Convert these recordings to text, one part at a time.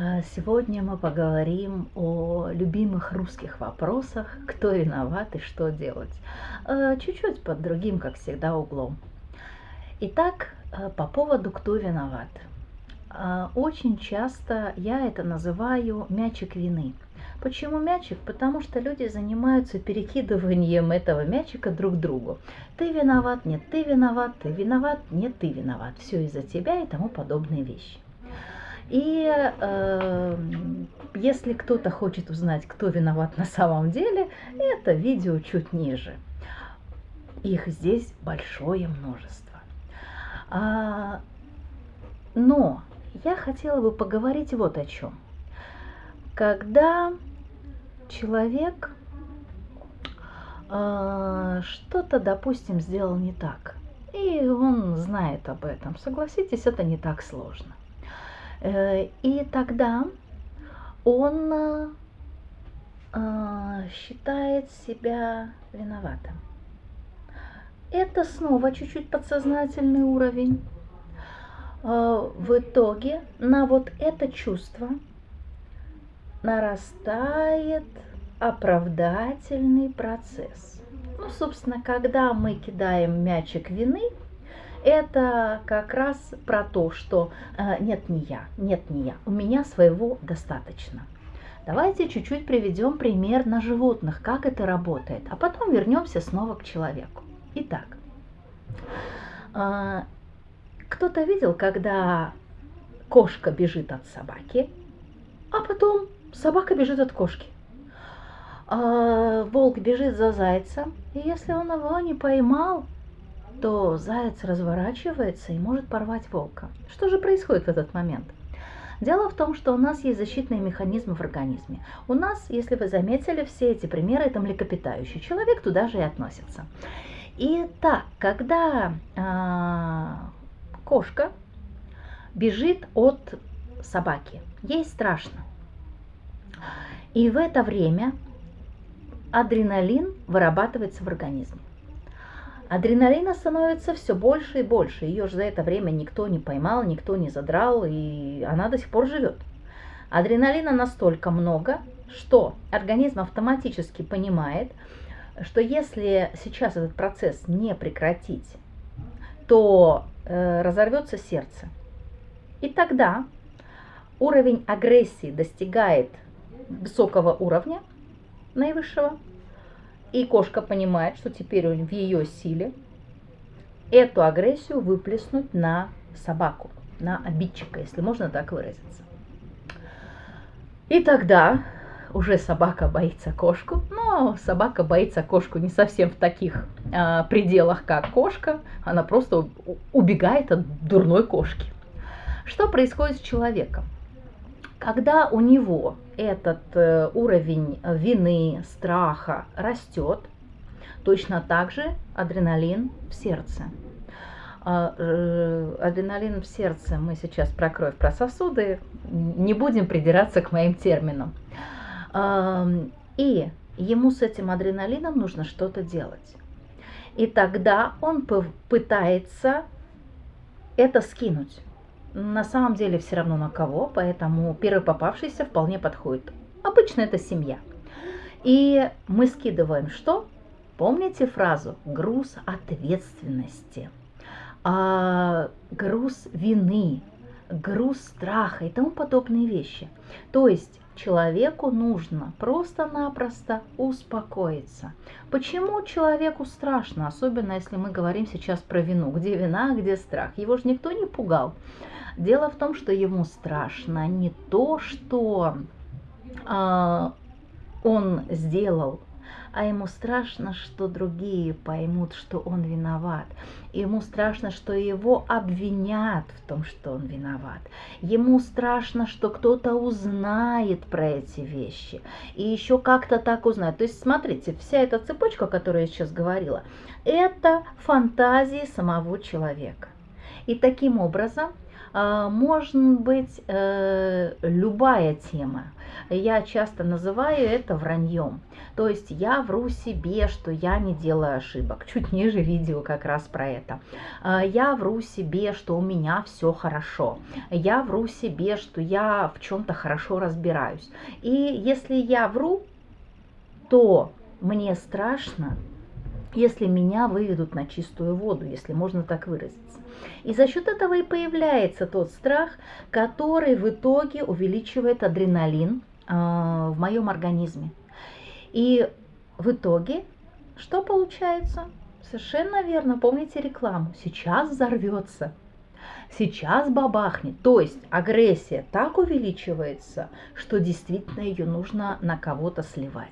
А, сегодня мы поговорим о любимых русских вопросах, кто виноват и что делать. А, чуть-чуть под другим, как всегда, углом. Итак, а, по поводу «кто виноват». Очень часто я это называю мячик вины. Почему мячик? Потому что люди занимаются перекидыванием этого мячика друг другу. Ты виноват, нет, ты виноват, ты виноват, нет, ты виноват. Все из-за тебя и тому подобные вещи. И э, если кто-то хочет узнать, кто виноват на самом деле, это видео чуть ниже. Их здесь большое множество. А, но я хотела бы поговорить вот о чем. Когда человек э, что-то, допустим, сделал не так, и он знает об этом, согласитесь, это не так сложно. Э, и тогда он э, считает себя виноватым. Это снова чуть-чуть подсознательный уровень. Э, в итоге на вот это чувство нарастает оправдательный процесс. Ну, собственно, когда мы кидаем мячик вины – это как раз про то, что э, нет, не я, нет, не я, у меня своего достаточно. Давайте чуть-чуть приведем пример на животных, как это работает, а потом вернемся снова к человеку. Итак, э, кто-то видел, когда кошка бежит от собаки, а потом собака бежит от кошки. А волк бежит за зайцем, и если он его не поймал, то заяц разворачивается и может порвать волка. Что же происходит в этот момент? Дело в том, что у нас есть защитные механизмы в организме. У нас, если вы заметили, все эти примеры это млекопитающий. Человек туда же и относится. И так, когда э, кошка бежит от собаки, ей страшно. И в это время адреналин вырабатывается в организме. Адреналина становится все больше и больше. Ее же за это время никто не поймал, никто не задрал, и она до сих пор живет. Адреналина настолько много, что организм автоматически понимает, что если сейчас этот процесс не прекратить, то э, разорвется сердце. И тогда уровень агрессии достигает высокого уровня, наивысшего, и кошка понимает, что теперь в ее силе эту агрессию выплеснуть на собаку, на обидчика, если можно так выразиться. И тогда уже собака боится кошку, но собака боится кошку не совсем в таких а, пределах, как кошка, она просто убегает от дурной кошки. Что происходит с человеком? Когда у него этот э, уровень вины, страха растет, точно так же адреналин в сердце. А, э, адреналин в сердце, мы сейчас про кровь, про сосуды, не будем придираться к моим терминам. И ему с этим адреналином нужно что-то делать. И тогда он пытается это скинуть на самом деле все равно на кого, поэтому первый попавшийся вполне подходит. Обычно это семья. И мы скидываем что? Помните фразу «груз ответственности», а, «груз вины», «груз страха» и тому подобные вещи. То есть человеку нужно просто-напросто успокоиться. Почему человеку страшно, особенно если мы говорим сейчас про вину? Где вина, где страх? Его же никто не пугал. Дело в том, что ему страшно не то, что э, он сделал, а ему страшно, что другие поймут, что он виноват. Ему страшно, что его обвинят в том, что он виноват. Ему страшно, что кто-то узнает про эти вещи. И еще как-то так узнает. То есть, смотрите, вся эта цепочка, которую я сейчас говорила, это фантазии самого человека. И таким образом может быть э, любая тема. Я часто называю это враньем. То есть я вру себе, что я не делаю ошибок. Чуть ниже видео как раз про это. А, я вру себе, что у меня все хорошо. Я вру себе, что я в чем-то хорошо разбираюсь. И если я вру, то мне страшно, если меня выведут на чистую воду, если можно так выразиться. И за счет этого и появляется тот страх, который в итоге увеличивает адреналин э, в моем организме. И в итоге что получается? Совершенно верно, помните рекламу. Сейчас взорвется, сейчас бабахнет. То есть агрессия так увеличивается, что действительно ее нужно на кого-то сливать.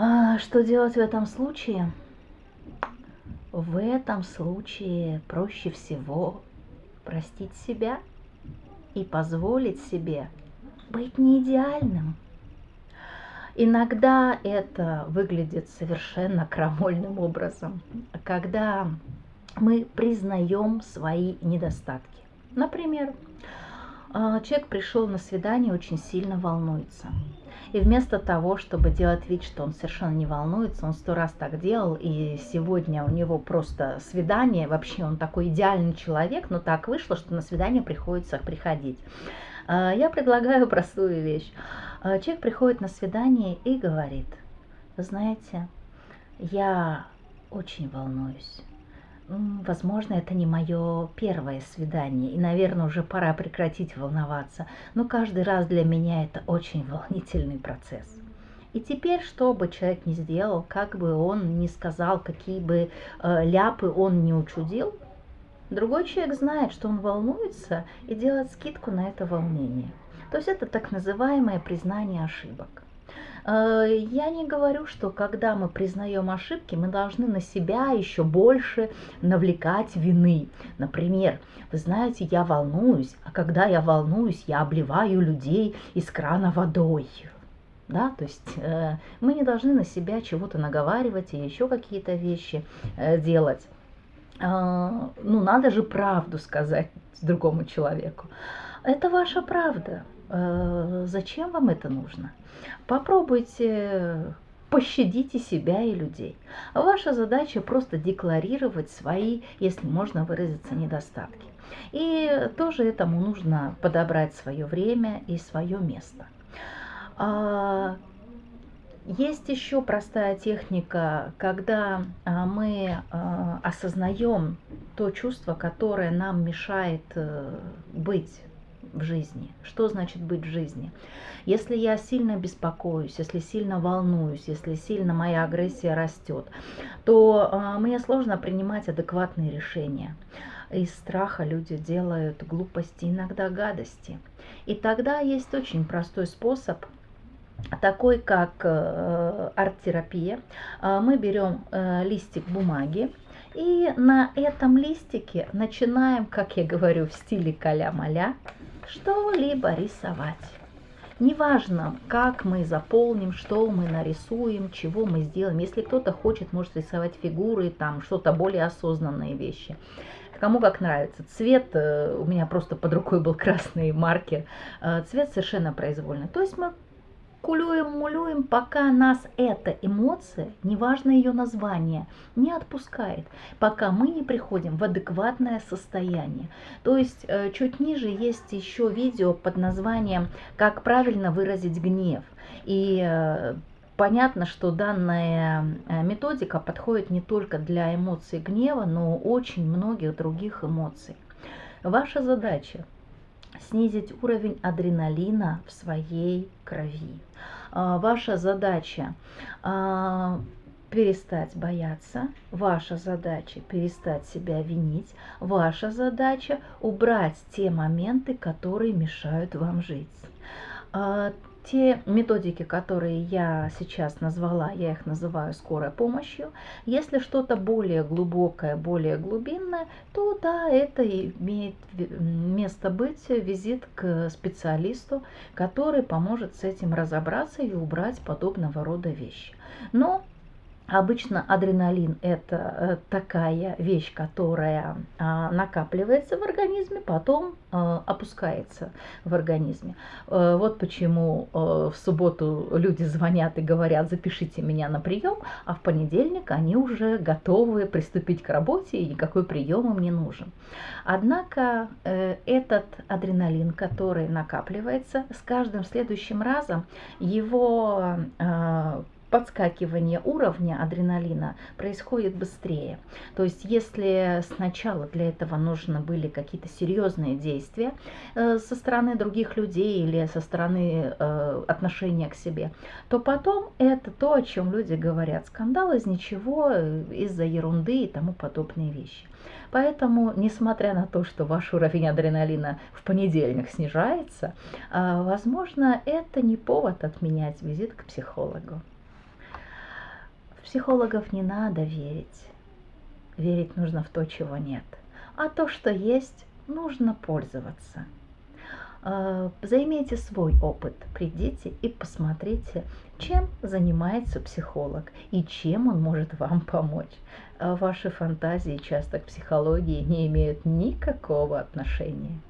А что делать в этом случае? В этом случае проще всего простить себя и позволить себе быть не идеальным. Иногда это выглядит совершенно крамольным образом, когда мы признаем свои недостатки. Например, человек пришел на свидание, очень сильно волнуется. И вместо того, чтобы делать вид, что он совершенно не волнуется, он сто раз так делал, и сегодня у него просто свидание, вообще он такой идеальный человек, но так вышло, что на свидание приходится приходить. А, я предлагаю простую вещь. А, человек приходит на свидание и говорит, знаете, я очень волнуюсь возможно, это не мое первое свидание, и, наверное, уже пора прекратить волноваться, но каждый раз для меня это очень волнительный процесс. И теперь, что бы человек ни сделал, как бы он ни сказал, какие бы э, ляпы он не учудил, другой человек знает, что он волнуется и делает скидку на это волнение. То есть это так называемое признание ошибок. Э, я не говорю, что когда мы признаем ошибки, мы должны на себя еще больше навлекать вины. Например, вы знаете, я волнуюсь, а когда я волнуюсь, я обливаю людей из крана водой. Да, то есть э, мы не должны на себя чего-то наговаривать и еще какие-то вещи э, делать. Э, ну, надо же правду сказать другому человеку. Это ваша правда. Э, зачем вам это нужно? Попробуйте пощадите себя и людей. Ваша задача просто декларировать свои, если можно выразиться, недостатки. И тоже этому нужно подобрать свое время и свое место. А, есть еще простая техника, когда а, мы а, осознаем то чувство, которое нам мешает э, быть в жизни. Что значит быть в жизни? Если я сильно беспокоюсь, если сильно волнуюсь, если сильно моя агрессия растет, то э, мне сложно принимать адекватные решения. Из страха люди делают глупости, иногда гадости. И тогда есть очень простой способ такой как э, арт-терапия. Э, мы берем э, листик бумаги, и на этом листике начинаем, как я говорю, в стиле каля-маля, что-либо рисовать. Неважно, как мы заполним, что мы нарисуем, чего мы сделаем. Если кто-то хочет, может рисовать фигуры, там что-то более осознанные вещи. Кому как нравится. Цвет, э, у меня просто под рукой был красный маркер, э, цвет совершенно произвольный. То есть мы кулюем, мулюем, пока нас эта эмоция, неважно ее название, не отпускает, пока мы не приходим в адекватное состояние. То есть э, чуть ниже есть еще видео под названием «Как правильно выразить гнев». И э, понятно, что данная э, методика подходит не только для эмоций гнева, но очень многих других эмоций. Ваша задача снизить уровень адреналина в своей крови. А, ваша задача а, перестать бояться, ваша задача перестать себя винить, ваша задача убрать те моменты, которые мешают вам жить. А, те методики, которые я сейчас назвала, я их называю скорой помощью. Если что-то более глубокое, более глубинное, то да, это имеет место быть, визит к специалисту, который поможет с этим разобраться и убрать подобного рода вещи. Но Обычно адреналин – это э, такая вещь, которая а, накапливается в организме, потом э, опускается в организме. Э, вот почему в субботу люди звонят и говорят, запишите меня на прием, а в понедельник они уже готовы приступить к работе, и никакой прием им не нужен. Однако этот адреналин, который накапливается, с каждым следующим разом его подскакивание уровня адреналина происходит быстрее. То есть если сначала для этого нужны были какие-то серьезные действия э, со стороны других людей или со стороны э, отношения к себе, то потом это то, о чем люди говорят. Скандал из ничего, э, из-за ерунды и тому подобные вещи. Поэтому, несмотря на то, что ваш уровень адреналина в понедельник снижается, возможно, это не повод отменять визит к психологу психологов не надо верить. Верить нужно в то, чего нет. А то, что есть, нужно пользоваться. А, займите свой опыт, придите и посмотрите, чем занимается психолог и чем он может вам помочь. А ваши фантазии часто к психологии не имеют никакого отношения.